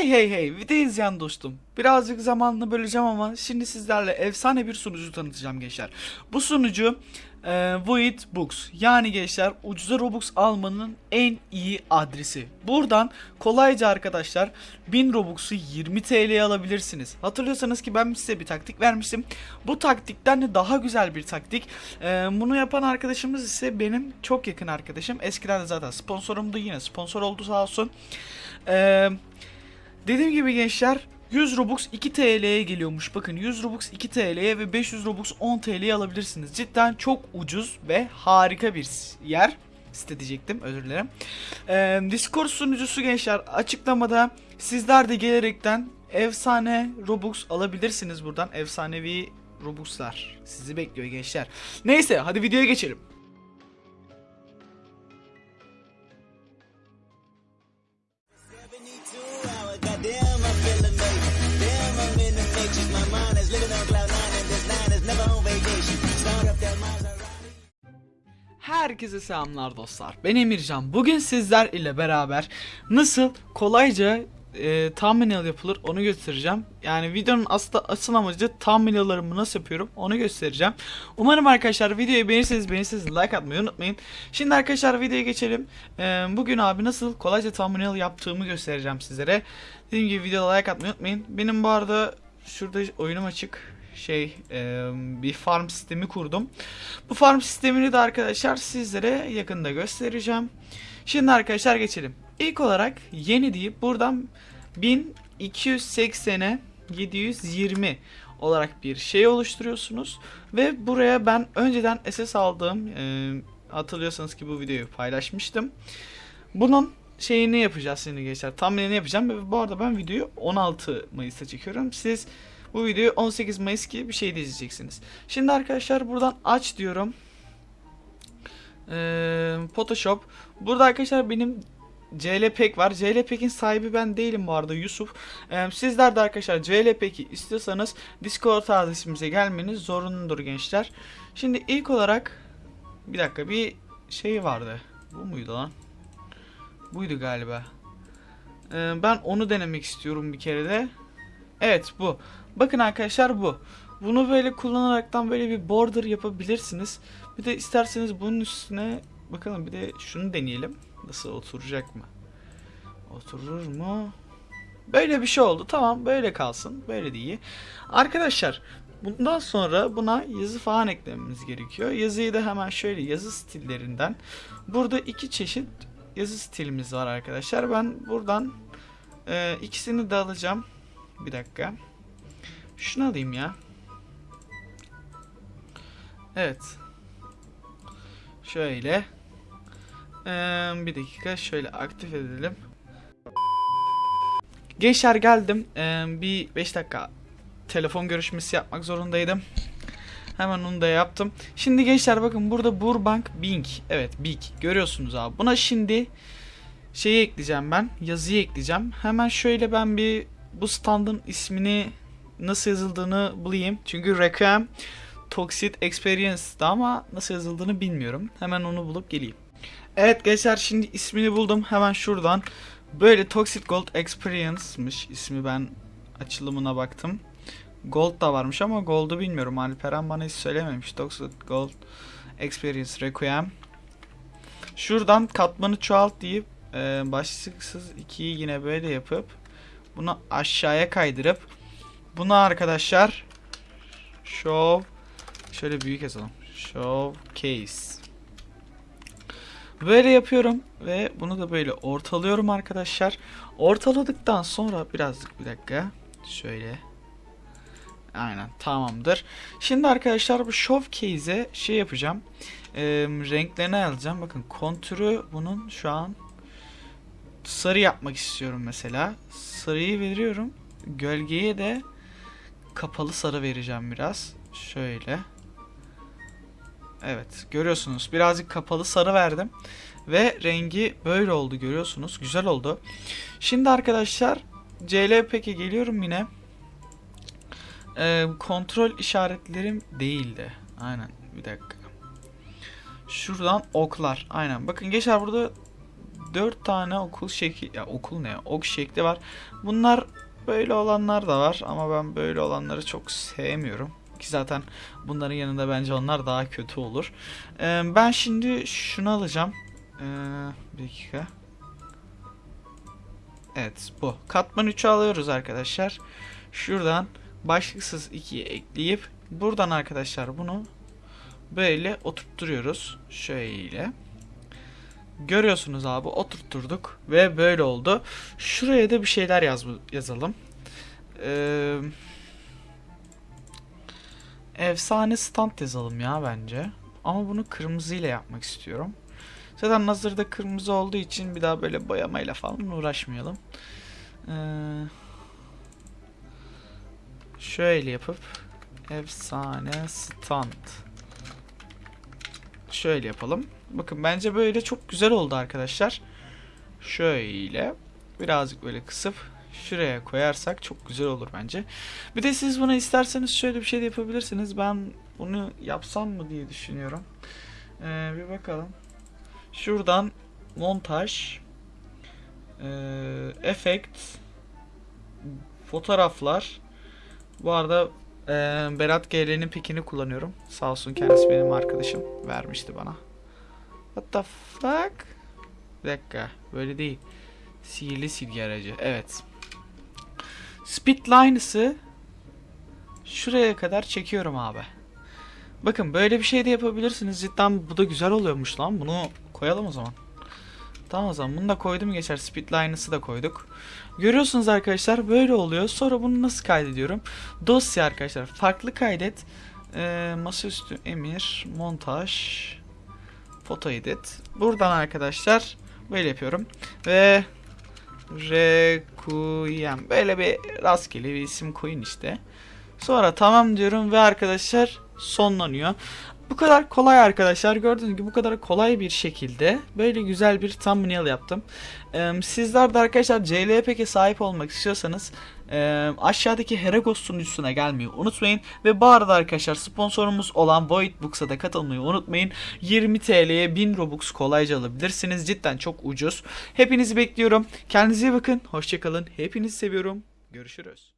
Hey hey hey video izleyen dostum. Birazcık zamanını böleceğim ama şimdi sizlerle efsane bir sunucu tanıtacağım gençler. Bu sunucu e, Void Books. Yani gençler ucuza Robux almanın en iyi adresi. Buradan kolayca arkadaşlar 1000 Robux'u 20 TL'ye alabilirsiniz. Hatırlıyorsanız ki ben size bir taktik vermiştim. Bu taktikten de daha güzel bir taktik. E, bunu yapan arkadaşımız ise benim çok yakın arkadaşım. Eskiden de zaten sponsorumdu yine sponsor oldu sağ olsun. Eee Dediğim gibi gençler 100 Robux 2 TL'ye geliyormuş. Bakın 100 Robux 2 TL'ye ve 500 Robux 10 TL'ye alabilirsiniz. Cidden çok ucuz ve harika bir yer. Site diyecektim özür dilerim. Ee, Discord sunucusu gençler açıklamada sizler de gelerekten efsane Robux alabilirsiniz buradan. Efsanevi Robux'lar sizi bekliyor gençler. Neyse hadi videoya geçelim. Herkese selamlar dostlar. Ben Emircan. Bugün sizler ile beraber nasıl kolayca e, thumbnail yapılır onu göstereceğim. Yani videonun aslında asıl amacı thumbnail'larımı nasıl yapıyorum onu göstereceğim. Umarım arkadaşlar videoyu beğenirseniz beğenirseniz like atmayı unutmayın. Şimdi arkadaşlar videoya geçelim. E, bugün abi nasıl kolayca thumbnail yaptığımı göstereceğim sizlere. Dediğim gibi videoda like atmayı unutmayın. Benim bu arada şurada oyunum açık şey e, bir farm sistemi kurdum. Bu farm sistemini de arkadaşlar sizlere yakında göstereceğim. Şimdi arkadaşlar geçelim. İlk olarak yeni deyip buradan 1280'e 720 olarak bir şey oluşturuyorsunuz. Ve buraya ben önceden SS aldığım e, hatırlıyorsanız ki bu videoyu paylaşmıştım. Bunun şeyini yapacağız şimdi gençler. Thumbnail'ini yapacağım. Bu arada ben videoyu 16 Mayıs'ta çekiyorum. Siz bu videoyu 18 Mayıs gibi bir şey de izleyeceksiniz. Şimdi arkadaşlar buradan aç diyorum. Ee, Photoshop. Burada arkadaşlar benim CLPEG var. CLPEG'in sahibi ben değilim bu arada Yusuf. Ee, sizler de arkadaşlar CLPEG'i istiyorsanız Discord adresimize gelmeniz zorunludur gençler. Şimdi ilk olarak bir dakika bir şey vardı. Bu muydu lan? Buydu galiba. Ee, ben onu denemek istiyorum bir kere de. Evet bu. Bakın arkadaşlar bu. Bunu böyle kullanaraktan böyle bir border yapabilirsiniz. Bir de isterseniz bunun üstüne bakalım bir de şunu deneyelim. Nasıl oturacak mı? Oturur mu? Böyle bir şey oldu. Tamam böyle kalsın. Böyle de iyi. Arkadaşlar bundan sonra buna yazı falan eklememiz gerekiyor. Yazıyı da hemen şöyle yazı stillerinden. Burada iki çeşit yazı stilimiz var arkadaşlar. Ben buradan e, ikisini de alacağım. Bir dakika. Şunu alayım ya. Evet. Şöyle. Ee, bir dakika şöyle aktif edelim. Gençler geldim. Ee, bir 5 dakika telefon görüşmesi yapmak zorundaydım. Hemen onu da yaptım. Şimdi gençler bakın burada Burbank Bing. Evet Big. Görüyorsunuz abi. Buna şimdi şeyi ekleyeceğim ben. Yazıyı ekleyeceğim. Hemen şöyle ben bir bu standın ismini nasıl yazıldığını bulayım. Çünkü Requiem Toxic Experience'da ama nasıl yazıldığını bilmiyorum. Hemen onu bulup geleyim. Evet gençler şimdi ismini buldum. Hemen şuradan. Böyle Toxic Gold Experience'mış ismi ben açılımına baktım. Gold da varmış ama Gold'u bilmiyorum. Alperen bana hiç söylememiş. Toxic Gold Experience Requiem. Şuradan katmanı çoğalt deyip e, başlıksız 2'yi yine böyle yapıp bunu aşağıya kaydırıp buna arkadaşlar show şöyle büyük yazalım. Showcase. Böyle yapıyorum ve bunu da böyle ortalıyorum arkadaşlar. Ortaladıktan sonra birazcık bir dakika şöyle Aynen tamamdır. Şimdi arkadaşlar bu showcase'e şey yapacağım. Ee, renklerini alacağım. Bakın kontürü bunun şu an sarı yapmak istiyorum mesela. Sarıyı veriyorum. Gölgeye de kapalı sarı vereceğim biraz. Şöyle. Evet görüyorsunuz birazcık kapalı sarı verdim. Ve rengi böyle oldu görüyorsunuz. Güzel oldu. Şimdi arkadaşlar CLP'ye geliyorum yine. Ee, kontrol işaretlerim değildi. Aynen bir dakika. Şuradan oklar. Aynen. Bakın gençler burada 4 tane okul şekli ya okul ne ok şekli var. Bunlar böyle olanlar da var ama ben böyle olanları çok sevmiyorum. Ki zaten bunların yanında bence onlar daha kötü olur. Ee, ben şimdi şunu alacağım. Ee, bir dakika. Evet bu. Katman 3'ü alıyoruz arkadaşlar. Şuradan başlıksız 2'yi ekleyip buradan arkadaşlar bunu böyle oturtturuyoruz. Şöyle. Görüyorsunuz abi oturtturduk ve böyle oldu. Şuraya da bir şeyler yaz yazalım. Ee, efsane stand yazalım ya bence. Ama bunu kırmızıyla yapmak istiyorum. Zaten hazırda kırmızı olduğu için bir daha böyle boyamayla falan uğraşmayalım. Ee, şöyle yapıp efsane stand şöyle yapalım. Bakın bence böyle çok güzel oldu arkadaşlar. Şöyle birazcık böyle kısıp şuraya koyarsak çok güzel olur bence. Bir de siz buna isterseniz şöyle bir şey de yapabilirsiniz. Ben bunu yapsam mı diye düşünüyorum. Ee, bir bakalım. Şuradan montaj e, efekt fotoğraflar bu arada e, Berat GL'nin pikini kullanıyorum. Sağ olsun kendisi benim arkadaşım. Vermişti bana. What the fuck? Bir dakika. Böyle değil. Sihirli silgi aracı. Evet. Speedlines'ı şuraya kadar çekiyorum abi. Bakın böyle bir şey de yapabilirsiniz. Cidden bu da güzel oluyormuş lan. Bunu koyalım o zaman. Tamam o zaman bunu da koydum geçer. Speedlines'ı da koyduk. Görüyorsunuz arkadaşlar böyle oluyor. Sonra bunu nasıl kaydediyorum? Dosya arkadaşlar. Farklı kaydet. Ee, masaüstü emir. Montaj. Foto edit. Buradan arkadaşlar böyle yapıyorum. Ve Requiem. Böyle bir rastgele bir isim koyun işte. Sonra tamam diyorum ve arkadaşlar sonlanıyor. Bu kadar kolay arkadaşlar. Gördüğünüz gibi bu kadar kolay bir şekilde böyle güzel bir thumbnail yaptım. Sizler de arkadaşlar CLP'ye sahip olmak istiyorsanız e, aşağıdaki Heragos sunucusuna gelmeyi unutmayın. Ve bu arada arkadaşlar sponsorumuz olan Void Books'a da katılmayı unutmayın. 20 TL'ye 1000 Robux kolayca alabilirsiniz. Cidden çok ucuz. Hepinizi bekliyorum. Kendinize iyi bakın. Hoşçakalın. Hepinizi seviyorum. Görüşürüz.